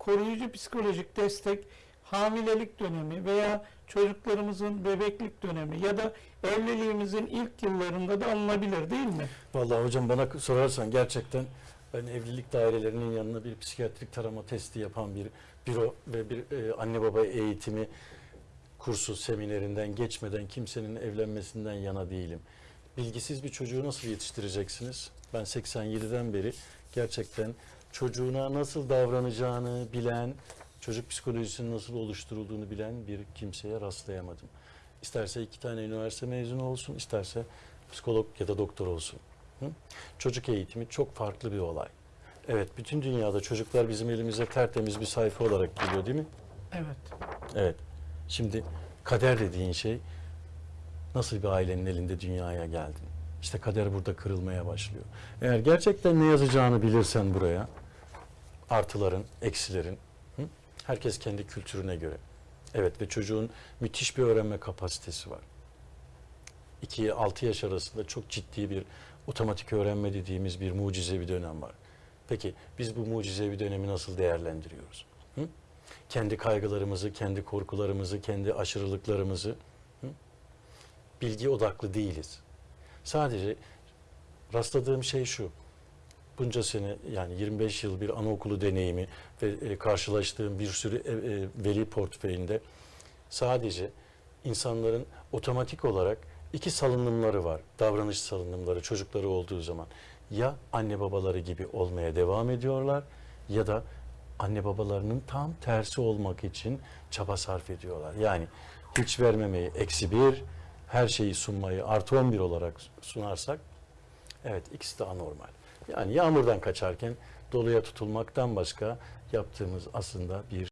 koruyucu psikolojik destek hamilelik dönemi veya çocuklarımızın bebeklik dönemi ya da evliliğimizin ilk yıllarında da alınabilir değil mi? Vallahi hocam bana sorarsan gerçekten ben evlilik dairelerinin yanına bir psikiyatrik tarama testi yapan bir büro ve bir e, anne baba eğitimi kursu seminerinden geçmeden kimsenin evlenmesinden yana değilim. Bilgisiz bir çocuğu nasıl yetiştireceksiniz? Ben 87'den beri gerçekten çocuğuna nasıl davranacağını bilen, çocuk psikolojisinin nasıl oluşturulduğunu bilen bir kimseye rastlayamadım. İsterse iki tane üniversite mezunu olsun, isterse psikolog ya da doktor olsun. Hı? Çocuk eğitimi çok farklı bir olay. Evet, bütün dünyada çocuklar bizim elimize tertemiz bir sayfa olarak geliyor değil mi? Evet. Evet. Şimdi kader dediğin şey nasıl bir ailenin elinde dünyaya geldin? İşte kader burada kırılmaya başlıyor. Eğer gerçekten ne yazacağını bilirsen buraya, artıların, eksilerin, hı? herkes kendi kültürüne göre. Evet ve çocuğun müthiş bir öğrenme kapasitesi var. 2 6 yaş arasında çok ciddi bir otomatik öğrenme dediğimiz bir mucizevi dönem var. Peki biz bu mucizevi dönemi nasıl değerlendiriyoruz? Hı? Kendi kaygılarımızı, kendi korkularımızı, kendi aşırılıklarımızı hı? bilgi odaklı değiliz. Sadece rastladığım şey şu. Bunca sene yani 25 yıl bir anaokulu deneyimi ve e, karşılaştığım bir sürü e, veli portföyünde sadece insanların otomatik olarak iki salınımları var. Davranış salınımları çocukları olduğu zaman. Ya anne babaları gibi olmaya devam ediyorlar ya da anne babalarının tam tersi olmak için çaba sarf ediyorlar. Yani hiç vermemeyi eksi bir, her şeyi sunmayı artı 11 olarak sunarsak evet ikisi de anormal. Yani yağmurdan kaçarken doluya tutulmaktan başka yaptığımız aslında bir